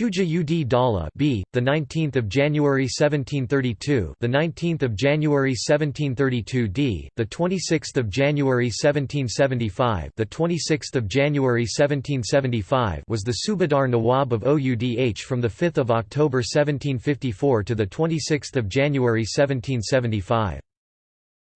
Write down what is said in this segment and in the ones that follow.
Shuja ud Dala B, the 19th of January 1732, the 19th of January 1732 D, the 26th of January 1775, the 26th of January 1775 was the Subadar Nawab of Oudh from the 5th of October 1754 to the 26th of January 1775.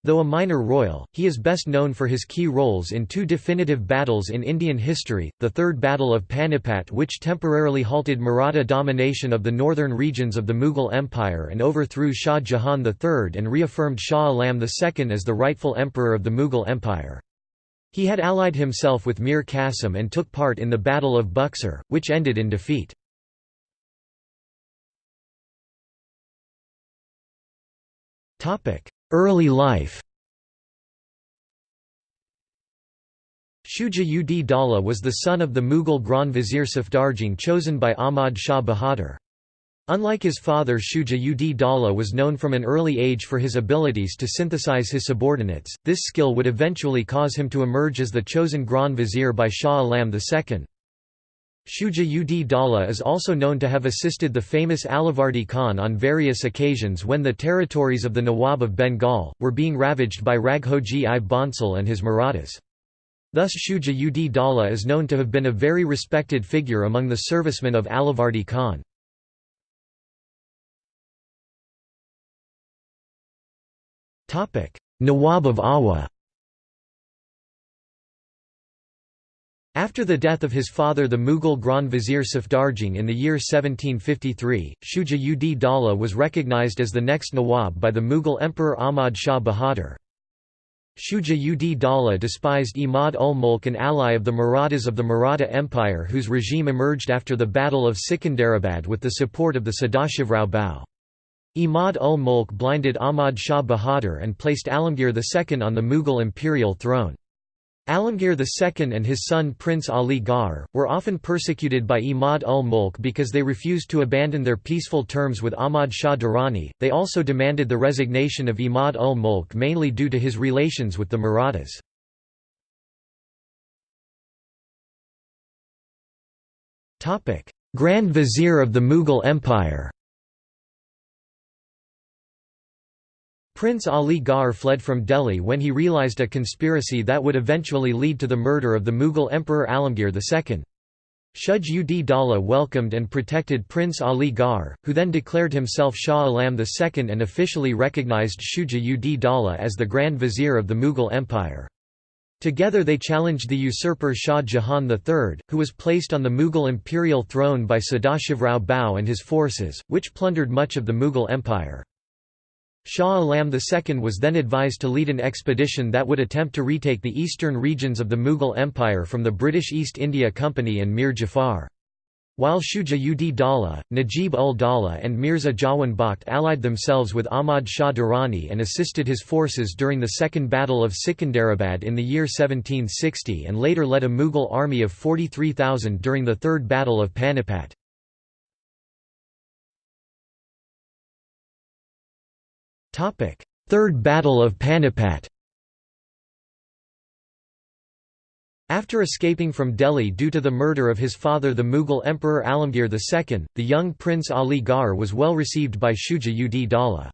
Though a minor royal, he is best known for his key roles in two definitive battles in Indian history, the Third Battle of Panipat which temporarily halted Maratha domination of the northern regions of the Mughal Empire and overthrew Shah Jahan III and reaffirmed Shah Alam II as the rightful emperor of the Mughal Empire. He had allied himself with Mir Qasim and took part in the Battle of Buxar, which ended in defeat. Early life Shuja ud Dala was the son of the Mughal Grand Vizier Safdarjung chosen by Ahmad Shah Bahadur. Unlike his father Shuja ud Dala was known from an early age for his abilities to synthesize his subordinates, this skill would eventually cause him to emerge as the chosen Grand Vizier by Shah Alam II. Shuja ud Dala is also known to have assisted the famous Alivardi Khan on various occasions when the territories of the Nawab of Bengal, were being ravaged by Raghoji i Bhonsle and his Marathas. Thus Shuja ud Dala is known to have been a very respected figure among the servicemen of Alivardi Khan. Nawab of Awadh After the death of his father the Mughal Grand Vizier Safdarjung in the year 1753, Shuja ud Dala was recognized as the next Nawab by the Mughal Emperor Ahmad Shah Bahadur. Shuja ud Dala despised Imad ul Mulk an ally of the Marathas of the Maratha Empire whose regime emerged after the Battle of Sikandarabad with the support of the Sadashivrao Bhau. Imad ul Mulk blinded Ahmad Shah Bahadur and placed Alamgir II on the Mughal imperial throne. Alamgir II and his son Prince Ali Gauhar, were often persecuted by Imad ul Mulk because they refused to abandon their peaceful terms with Ahmad Shah Durrani. They also demanded the resignation of Imad ul Mulk mainly due to his relations with the Marathas. Grand Vizier of the Mughal Empire Prince Ali Gauhar fled from Delhi when he realized a conspiracy that would eventually lead to the murder of the Mughal Emperor Alamgir II. Shuj ud Dala welcomed and protected Prince Ali Gauhar, who then declared himself Shah Alam II and officially recognized Shuja ud Dala as the Grand Vizier of the Mughal Empire. Together they challenged the usurper Shah Jahan III, who was placed on the Mughal imperial throne by Sadashivrao Bhau and his forces, which plundered much of the Mughal Empire. Shah Alam II was then advised to lead an expedition that would attempt to retake the eastern regions of the Mughal Empire from the British East India Company and Mir Jafar. While Shuja ud Dala, Najib ul Dala and Mirza Jawan Bakht allied themselves with Ahmad Shah Durrani and assisted his forces during the Second Battle of Sikandarabad in the year 1760 and later led a Mughal army of 43,000 during the Third Battle of Panipat. Third Battle of Panipat After escaping from Delhi due to the murder of his father the Mughal Emperor Alamgir II, the young Prince Ali Gauhar was well received by Shuja ud Dala.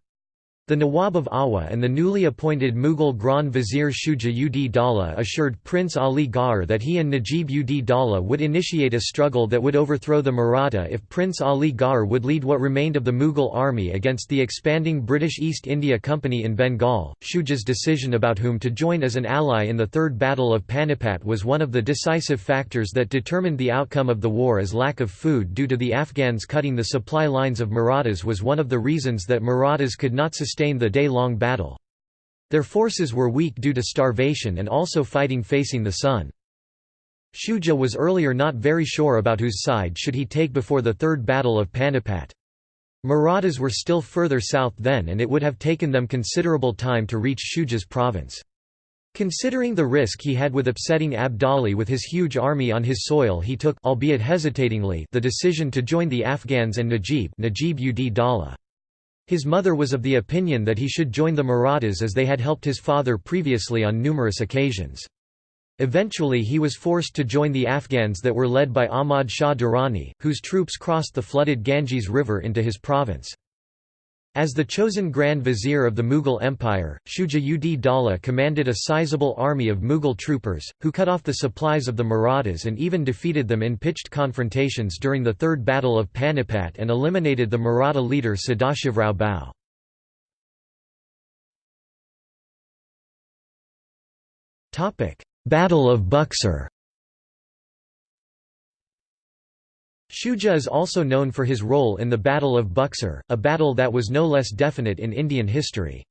The Nawab of Awadh and the newly appointed Mughal Grand Vizier Shuja ud Dala assured Prince Ali Gauhar that he and Najib ud Dala would initiate a struggle that would overthrow the Maratha if Prince Ali Gauhar would lead what remained of the Mughal army against the expanding British East India Company in Bengal. Shuja's decision about whom to join as an ally in the Third Battle of Panipat was one of the decisive factors that determined the outcome of the war as lack of food due to the Afghans cutting the supply lines of Marathas was one of the reasons that Marathas could not sustain sustain the day-long battle. Their forces were weak due to starvation and also fighting facing the sun. Shuja was earlier not very sure about whose side should he take before the Third Battle of Panipat. Marathas were still further south then and it would have taken them considerable time to reach Shuja's province. Considering the risk he had with upsetting Abdali with his huge army on his soil he took albeit hesitatingly the decision to join the Afghans and Najib, Najib ud Dala. His mother was of the opinion that he should join the Marathas as they had helped his father previously on numerous occasions. Eventually he was forced to join the Afghans that were led by Ahmad Shah Durrani, whose troops crossed the flooded Ganges River into his province. As the chosen Grand Vizier of the Mughal Empire, Shuja ud Daula commanded a sizable army of Mughal troopers, who cut off the supplies of the Marathas and even defeated them in pitched confrontations during the Third Battle of Panipat and eliminated the Maratha leader Sadashivrao Bhau. Battle of Buxar Shuja is also known for his role in the Battle of Buxar, a battle that was no less definite in Indian history.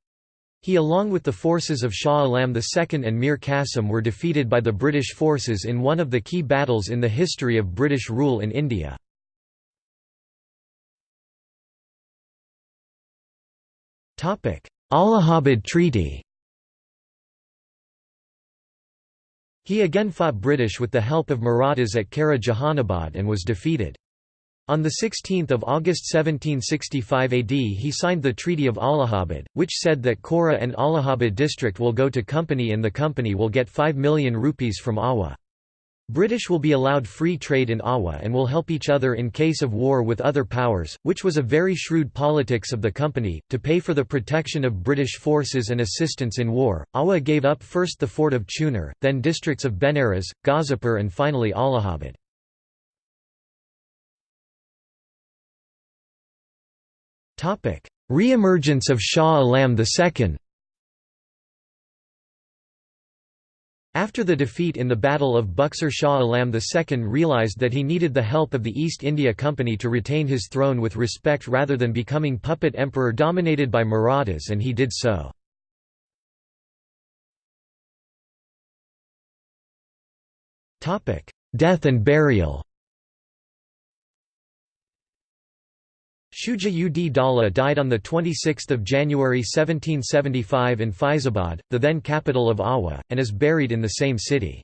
He along with the forces of Shah Alam II and Mir Qasim were defeated by the British forces in one of the key battles in the history of British rule in India. Allahabad Treaty He again fought British with the help of Marathas at Kara Jahanabad and was defeated. On 16 August 1765 AD he signed the Treaty of Allahabad, which said that Kora and Allahabad district will go to company and the company will get 5 million rupees from Awadh. British will be allowed free trade in Awadh and will help each other in case of war with other powers, which was a very shrewd politics of the company. To pay for the protection of British forces and assistance in war, Awadh gave up first the fort of Chunar, then districts of Benares, Ghazipur, and finally Allahabad. Re-emergence of Shah Alam II After the defeat in the Battle of Buxar Shah Alam II realised that he needed the help of the East India Company to retain his throne with respect rather than becoming puppet emperor dominated by Marathas and he did so. Death and burial Shuja ud Daula died on 26 January 1775 in Faizabad, the then capital of Awadh, and is buried in the same city.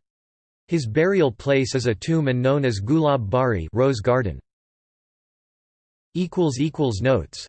His burial place is a tomb and known as Gulab Bari Rose Garden. Notes